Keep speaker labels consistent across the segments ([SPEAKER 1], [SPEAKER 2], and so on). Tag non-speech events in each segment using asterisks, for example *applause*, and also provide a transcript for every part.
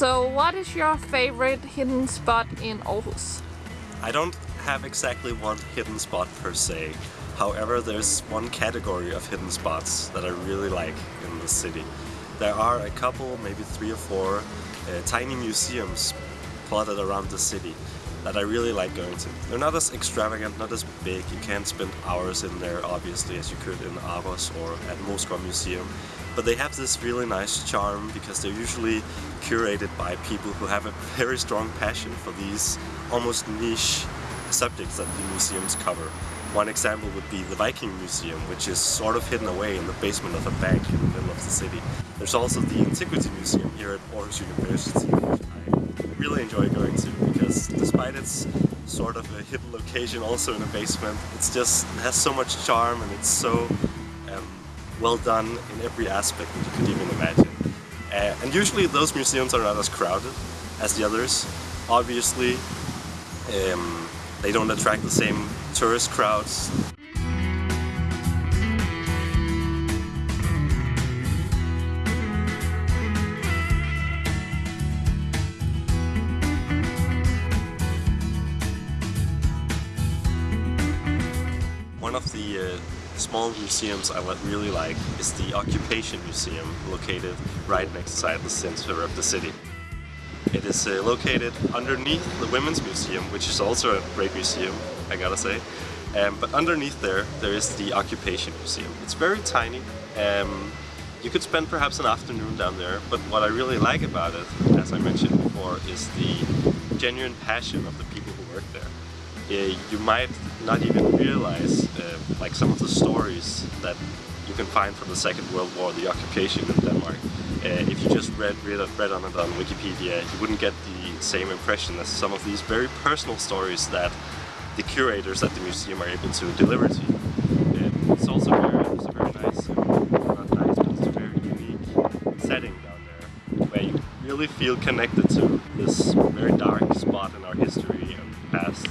[SPEAKER 1] So what is your favorite hidden spot in Aarhus?
[SPEAKER 2] I don't have exactly one hidden spot per se. However, there's one category of hidden spots that I really like in the city. There are a couple, maybe three or four, uh, tiny museums plotted around the city that I really like going to. They're not as extravagant, not as big, you can't spend hours in there obviously as you could in ARoS or at Moesgaard Museum, but they have this really nice charm because they're usually curated by people who have a *laughs* very strong passion for these almost niche subjects that the museums cover. One example would be the Viking Museum, which is sort of hidden away in the basement of a bank in the middle of the city. There's also the Antiquity Museum here at Aarhus University, really enjoy going to because despite its sort of a hidden location also in a basement, it's just it has so much charm and it's so um, well done in every aspect that you could even imagine. Uh, and usually those museums are not as crowded as the others. Obviously, um, they don't attract the same tourist crowds. One of the uh, small museums I really like is the Occupation Museum, located right next to the center of the city. It is uh, located underneath the Women's Museum, which is also a great museum, I gotta say. Um, but underneath there, there is the Occupation Museum. It's very tiny. Um, you could spend perhaps an afternoon down there, but what I really like about it, as I mentioned before, is the genuine passion of the people who work there. Uh, you might not even realize uh, like some of the stories that you can find from the Second World War, the occupation of Denmark. Uh, if you just read, read, read on it on Wikipedia, you wouldn't get the same impression as some of these very personal stories that the curators at the museum are able to deliver to you. Uh, it's also very, it's a very nice, not nice, but it's a very unique setting down there where you really feel connected to this very dark spot in our history and past,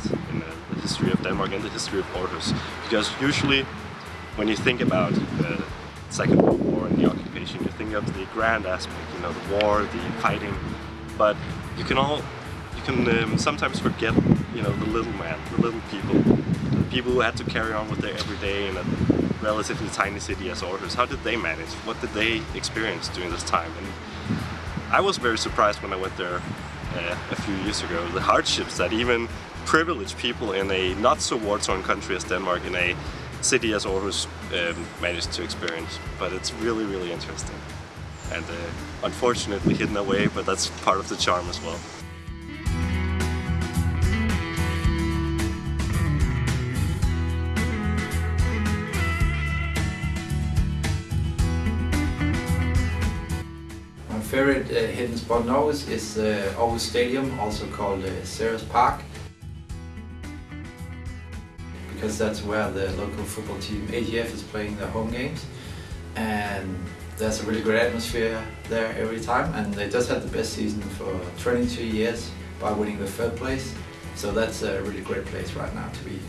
[SPEAKER 2] history of Denmark and the history of Aarhus. Because usually when you think about the Second World War and the occupation, you think of the grand aspect, you know, the war, the fighting, but you can all, you can um, sometimes forget, you know, the little man, the little people, the people who had to carry on with their everyday in a relatively tiny city as Aarhus. How did they manage? What did they experience during this time? And I was very surprised when I went there uh, a few years ago, the hardships that even privileged people in a not so war-torn country as Denmark, in a city as Aarhus um, managed to experience. But it's really, really interesting. And uh, unfortunately hidden away, but that's part of the charm as well.
[SPEAKER 3] Favorite uh, hidden spot now Aarhus is uh, Aarhus Stadium, also called uh, Park. Because that's where the local football team AGF is playing their home games. And there's a really great atmosphere there every time. And they just had the best season for 22 years by winning the third place. So that's a really great place right now to be.